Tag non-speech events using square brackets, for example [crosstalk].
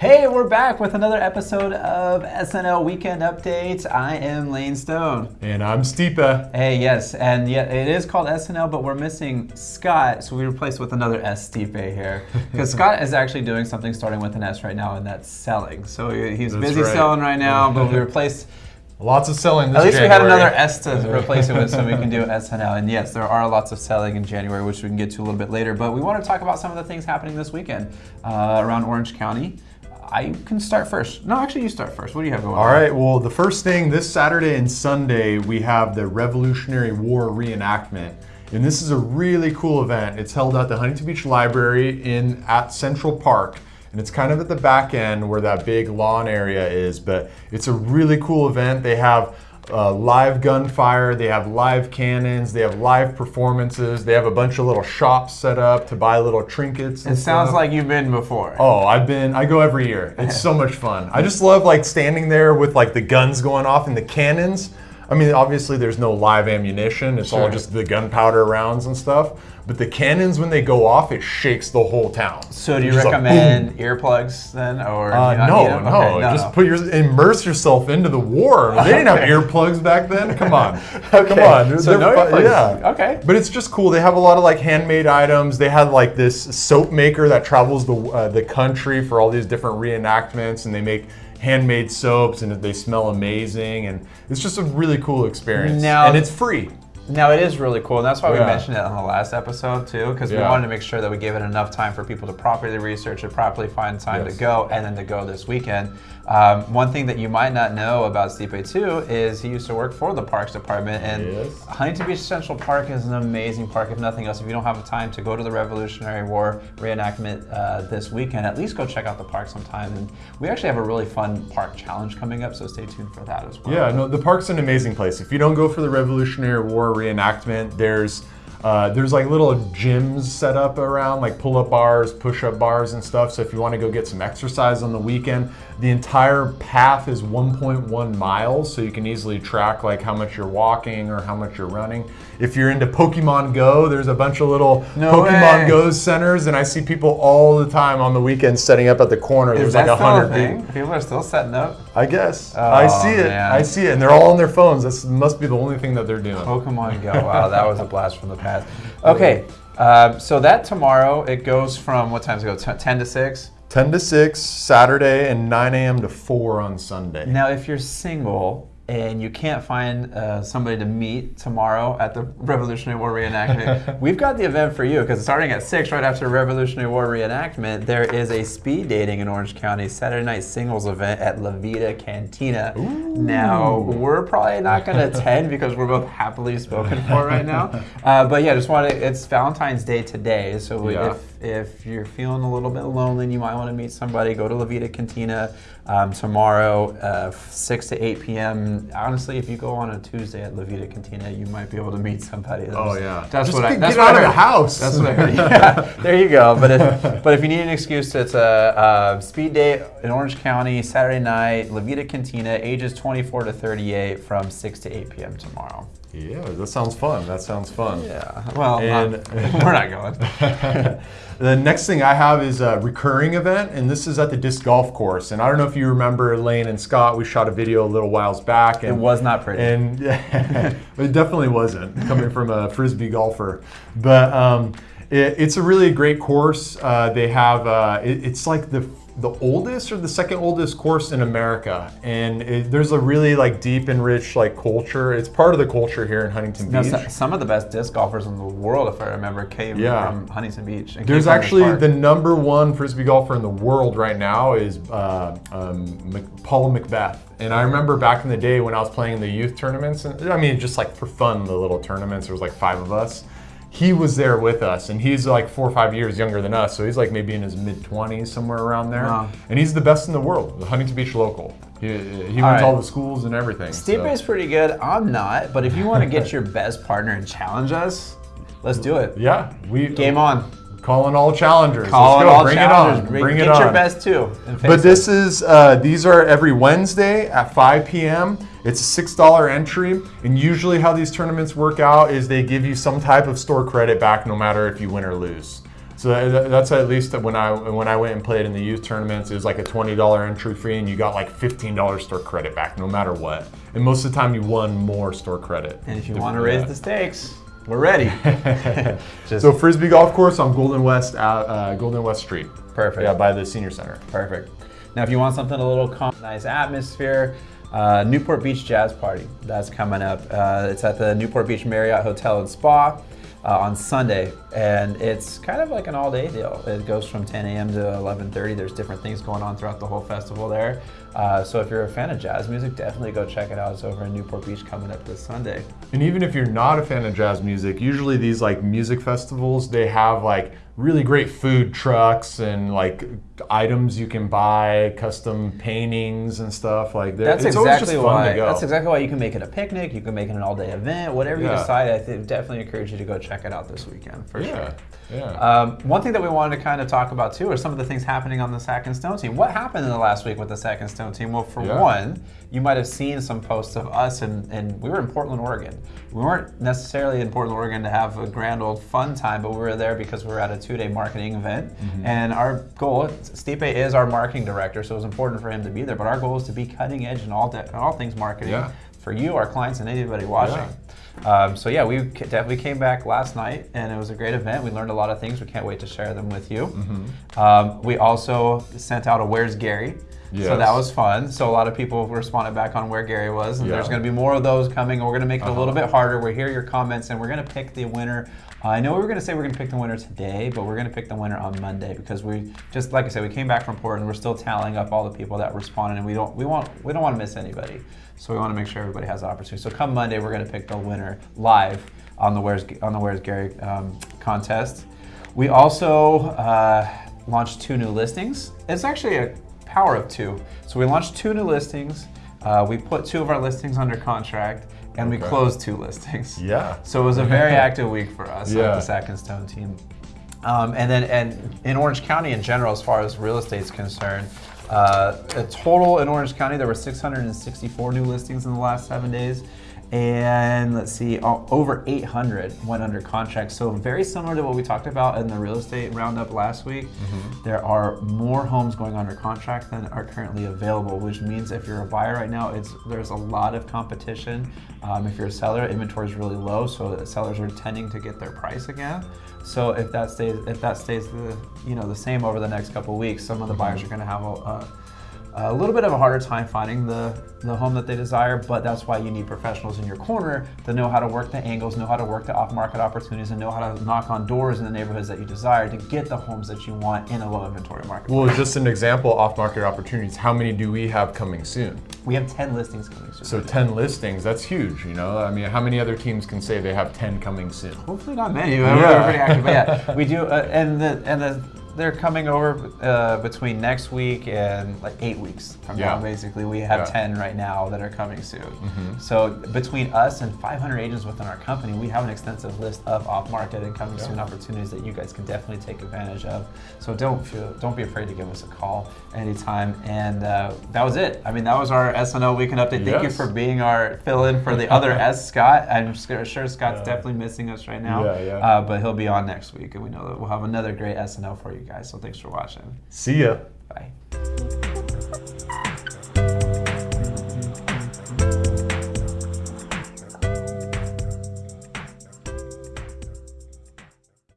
Hey, we're back with another episode of SNL Weekend Updates. I am Lane Stone. And I'm Stipe. Hey, yes, and yeah, it is called SNL, but we're missing Scott, so we replaced with another S Stipe here. [laughs] Because Scott is actually doing something starting with an S right now, and that's selling. So he's That's busy right. selling right now, but we [laughs] replaced. Lots of selling this At least we had another S to replace it with, so we can do SNL. And yes, there are lots of selling in January, which we can get to a little bit later. But we want to talk about some of the things happening this weekend uh, around Orange County. I can start first. No, actually, you start first. What do you have going All on? right, well, the first thing this Saturday and Sunday, we have the Revolutionary War reenactment. And this is a really cool event. It's held at the Huntington Beach Library in at Central Park. And it's kind of at the back end where that big lawn area is. But it's a really cool event. They have uh, live gunfire, they have live cannons, they have live performances, they have a bunch of little shops set up to buy little trinkets. It sounds stuff. like you've been before. Oh, I've been. I go every year. It's so much fun. I just love like standing there with like the guns going off and the cannons. I mean, obviously there's no live ammunition. It's all just the gunpowder rounds and stuff. But the cannons, when they go off, it shakes the whole town. So do you just like, recommend earplugs then, or Uh, you not no, no, Just put your immerse yourself into the war. They didn't have earplugs back then. Come on, Okay. [laughs] come on. So they're no earplugs. Yeah. Okay. But it's just cool. They have a lot of like handmade items. They had like this soap maker that travels the uh, the country for all these different reenactments, and they make handmade soaps, and they smell amazing, and it's just a really cool experience. Now- and it's free. Now it is really cool, and that's why we mentioned it on the last episode too, because we wanted to make sure that we gave it enough time for people to properly research it, properly find time Yes. to go, and then to go this weekend. Um, one thing that you might not know about Stipe too is he used to work for the Parks Department, and Yes. Huntington Beach Central Park is an amazing park. If nothing else, if you don't have the time to go to the Revolutionary War reenactment uh, this weekend, at least go check out the park sometime. And we actually have a really fun park challenge coming up, so stay tuned for that as well. Yeah, no, the park's an amazing place. If you don't go for the Revolutionary War reenactment, there's uh, there's like little gyms set up around, like pull-up bars, push-up bars, and stuff. So if you want to go get some exercise on the weekend, the entire path is 1.1 miles, so you can easily track like how much you're walking or how much you're running. If you're into Pokemon Go, there's a bunch of little No Pokemon way. Go centers, and I see people all the time on the weekend setting up at the corner. Is there's like a still a hundred thing? people. People are still setting up. I guess. I Oh, see it. man. I see it. And they're all on their phones. This must be the only thing that they're doing. Pokemon Go. Wow, that was a blast from the past. [laughs] Okay, um, so that tomorrow it goes from what time does it go? Ten to six. 10 to 6 Saturday and 9 a.m. to 4 on Sunday. Now, if you're single and you can't find uh, somebody to meet tomorrow at the Revolutionary War reenactment, [laughs] we've got the event for you because starting at six, right after Revolutionary War reenactment, there is a speed dating in Orange County Saturday night singles event at La Vida Cantina. Now, we're probably not going [laughs] to attend because we're both happily spoken for right now. Uh, but yeah, just want to. It's Valentine's Day today, so Yeah. if if you're feeling a little bit lonely and you might want to meet somebody, go to La Vida Cantina um, tomorrow, uh, 6 to 8 p.m. Honestly, if you go on a Tuesday at La Vida Cantina, you might be able to meet somebody. That's, Oh, yeah. That's Just what I, get that's out what of the house. That's what I heard. [laughs] Yeah, there you go. But if, [laughs] but if you need an excuse, it's a, a speed date in Orange County, Saturday night, La Vida Cantina, ages 24 to 38 from 6 to 8 p.m. tomorrow. Yeah, that sounds fun. That sounds fun. Yeah. Well, And- not- [laughs] we're not going. [laughs] the next thing I have is a recurring event, and this is at the disc golf course. And I don't know if you remember Lane and Scott. We shot a video a little whiles back. And, it was not pretty. And [laughs] it definitely wasn't coming from a frisbee golfer, but um, it, it's a really great course. Uh, they have uh, it, it's like the the oldest or the second oldest course in America, and it, there's a really like deep and rich like culture. It's part of the culture here in Huntington Beach. so- some of the best disc golfers in the world, if I remember, came Yeah. from Huntington Beach. There's actually the number one frisbee golfer in the world right now is uh, um, Paul McBeth. And I remember back in the day when I was playing the youth tournaments, and I mean just like for fun, the little tournaments. There was like five of us. He was there with us, and he's like four or five years younger than us, so he's like maybe in his mid 20s, somewhere around there. Wow. And he's the best in the world, the Huntington Beach local. He, he went All right. to all the schools and everything. Stipe so- is pretty good. I'm not, but if you want to get your best partner and challenge us, let's do it. Yeah, we Game on. Calling all challengers. Call Let's it go. Bring challengers. it on. Bring- Bring get it on. your best too. But this is uh, these are every Wednesday at 5 p.m. It's a six dollar entry, and usually how these tournaments work out is they give you some type of store credit back, no matter if you win or lose. So that- that's at least when I when I went and played in the youth tournaments, it was like a twenty dollar entry fee, and you got like fifteen dollars store credit back, no matter what. And most of the time, you won more store credit. And if you want to raise the stakes, we're ready. [laughs] So frisbee golf course on Golden West uh, uh, Golden West Street. Perfect. Yeah, by the senior center. Perfect. Now, if you want something a little calm, nice atmosphere, uh, Newport Beach Jazz Party. That's coming up. Uh, it's at the Newport Beach Marriott Hotel and Spa uh, on Sunday, and it's kind of like an all-day deal. It goes from 10 a.m. to 11:30. There's different things going on throughout the whole festival there. Uh, so if you're a fan of jazz music, definitely go check it out. It's over in Newport Beach coming up this Sunday. And even if you're not a fan of jazz music, usually these like music festivals, they have like really great food trucks and like items you can buy, custom paintings and stuff like that. That's it's exactly why. to go. That's exactly why you can make it a picnic. You can make it an all-day event. Whatever you decide, I definitely encourage you to go check it out this weekend for yeah, sure. yeah. Um, one thing that we wanted to kind of talk about too are some of the things happening on the Sack and Stone team. What happened in the last week with the Sack and Stone team? Well, for Yeah. one, you might have seen some posts of us, and, and we were in Portland, Oregon. We weren't necessarily in Portland, Oregon to have a grand old fun time, but we were there because we were at a two day marketing event. Mm-hmm. And our goal, Stipe is our marketing director, so it was important for him to be there, but our goal is to be cutting edge in all, in all things marketing Yeah. for you, our clients, and anybody watching. Um, so yeah, we definitely came back last night, and it was a great event. We learned a lot of things. We can't wait to share them with you. Mm-hmm. Um, we also sent out a "Where's Gary," so that was fun. So a lot of people responded back on where Gary was, and there's going to be more of those coming. We're going to make it a little Uh-huh. bit harder. We hear your comments, and we're going to pick the winner. I know we were going to say we're going to pick the winner today, but we're going to pick the winner on Monday because we just like I said, we came back from Portland. We're still tallying up all the people that responded, and we don't we want we don't want to miss anybody. So we want to make sure everybody has the opportunity. So come Monday, we're going to pick the winner live on the Where's on the Where's Gary um, contest. We also uh, launched two new listings. It's actually a power of two. So we launched two new listings. Uh, we put two of our listings under contract, and we closed two listings. [laughs] Yeah. So it was a very active week for us Yeah. with the Sack and Stone team. Um, and then, and in Orange County in general, as far as real estate's concerned, uh, a total in Orange County there were 664 new listings in the last seven days, and let's see, over 800 went under contract. So very similar to what we talked about in the real estate roundup last week. There are more homes going under contract than are currently available, which means if you're a buyer right now, it's there's a lot of competition. Um, if you're a seller, inventory is really low, so the sellers are tending to get their price again. So if that stays if that stays the you know the same over the next couple of weeks, some of the buyers are going to have a, a a little bit of a harder time finding the, the home that they desire, but that's why you need professionals in your corner that know how to work the angles, know how to work the off market opportunities, and know how to knock on doors in the neighborhoods that you desire to get the homes that you want in a low inventory market. Well, just an example, off-market opportunities. How many do we have coming soon? we have 10 listings coming soon. So 10 listings, that's huge, you know? I mean, how many other teams can say they have 10 coming soon? Hopefully not many. We're Yeah. pretty active, but yeah, we do. Uh, and the and the they're coming over uh, between next week and like eight weeks from now. Basically, we have Yeah. Mm-hmm. ten right now that are coming soon. So between us and 500 agents within our company, we have an extensive list of off-market and coming soon opportunities that you guys can definitely take advantage of. So don't feel don't be afraid to give us a call anytime. And uh, that was it. I mean, that was our SNL weekend update. Thank you for being our fill-in for the other [laughs] S Scott. I'm sure sure Scott's Yeah. definitely missing us right now. Yeah, yeah. Uh, but he'll be on next week, and we know that we'll have another great SNL for you guys. So thanks for watching. See ya. Bye.